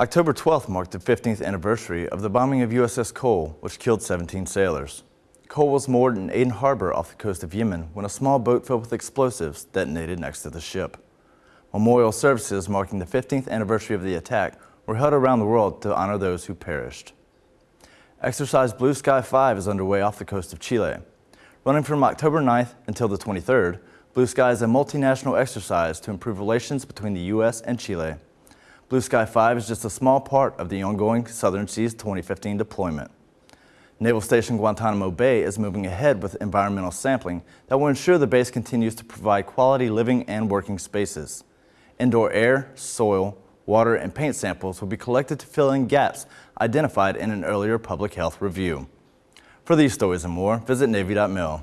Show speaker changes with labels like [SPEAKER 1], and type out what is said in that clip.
[SPEAKER 1] October 12th marked the 15th anniversary of the bombing of USS Cole, which killed 17 sailors. Cole was moored in Aden Harbor off the coast of Yemen when a small boat filled with explosives detonated next to the ship. Memorial services marking the 15th anniversary of the attack were held around the world to honor those who perished. Exercise Blue Sky 5 is underway off the coast of Chile. Running from October 9th until the 23rd, Blue Sky is a multinational exercise to improve relations between the U.S. and Chile. Blue Sky 5 is just a small part of the ongoing Southern Seas 2015 deployment. Naval Station Guantanamo Bay is moving ahead with environmental sampling that will ensure the base continues to provide quality living and working spaces. Indoor air, soil, water, and paint samples will be collected to fill in gaps identified in an earlier public health review. For these stories and more, visit Navy.mil.